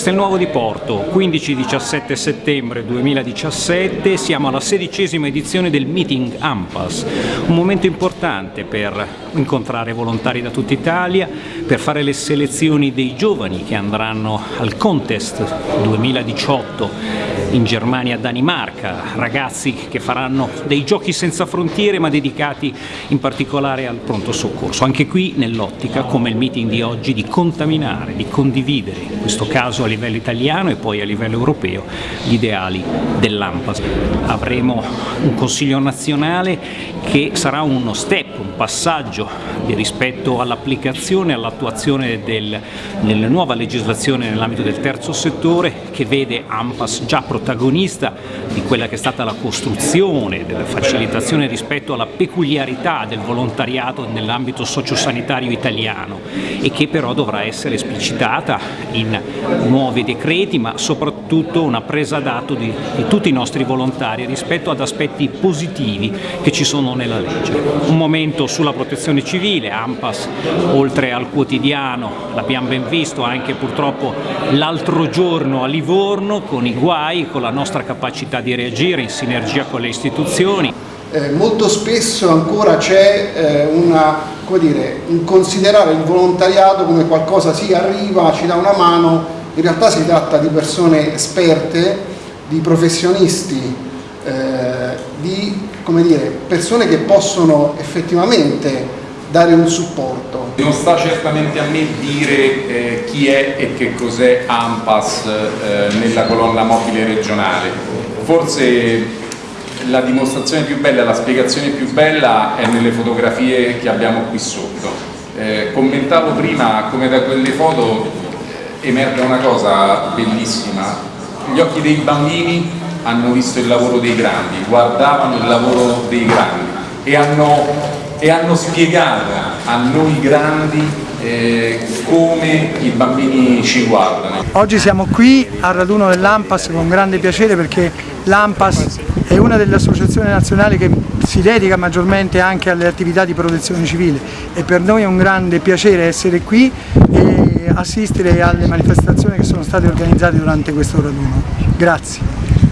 Castelnuovo di Porto, 15-17 settembre 2017, siamo alla sedicesima edizione del Meeting AMPAS, un momento importante per incontrare volontari da tutta Italia, per fare le selezioni dei giovani che andranno al Contest 2018 in Germania Danimarca, ragazzi che faranno dei giochi senza frontiere ma dedicati in particolare al pronto soccorso, anche qui nell'ottica come il meeting di oggi di contaminare, di condividere, in questo caso a livello italiano e poi a livello europeo, gli ideali dell'AMPAS. Avremo un Consiglio nazionale che sarà uno step, un passaggio rispetto all'applicazione e all'attuazione del, della nuova legislazione nell'ambito del terzo settore che vede AMPAS già protagonista di quella che è stata la costruzione, della facilitazione rispetto alla peculiarità del volontariato nell'ambito sociosanitario italiano e che però dovrà essere esplicitata in nuovi decreti ma soprattutto una presa d'atto di, di tutti i nostri volontari rispetto ad aspetti positivi che ci sono nella legge. Un momento sulla protezione civile, AMPAS oltre al quotidiano, l'abbiamo ben visto anche purtroppo l'altro giorno a Livorno con i guai, con la nostra capacità di reagire in sinergia con le istituzioni. Eh, molto spesso ancora c'è eh, un considerare il volontariato come qualcosa, sì arriva, ci dà una mano, in realtà si tratta di persone esperte, di professionisti, eh, di dire, persone che possono effettivamente dare un supporto. Non sta certamente a me dire eh, chi è e che cos'è AMPAS eh, nella colonna mobile regionale. Forse la dimostrazione più bella, la spiegazione più bella è nelle fotografie che abbiamo qui sotto. Eh, commentavo prima come da quelle foto emerge una cosa bellissima, gli occhi dei bambini hanno visto il lavoro dei grandi, guardavano il lavoro dei grandi e hanno e hanno spiegato a noi grandi eh, come i bambini ci guardano. Oggi siamo qui al raduno dell'AMPAS con grande piacere perché l'AMPAS è una delle associazioni nazionali che si dedica maggiormente anche alle attività di protezione civile e per noi è un grande piacere essere qui e assistere alle manifestazioni che sono state organizzate durante questo raduno. Grazie.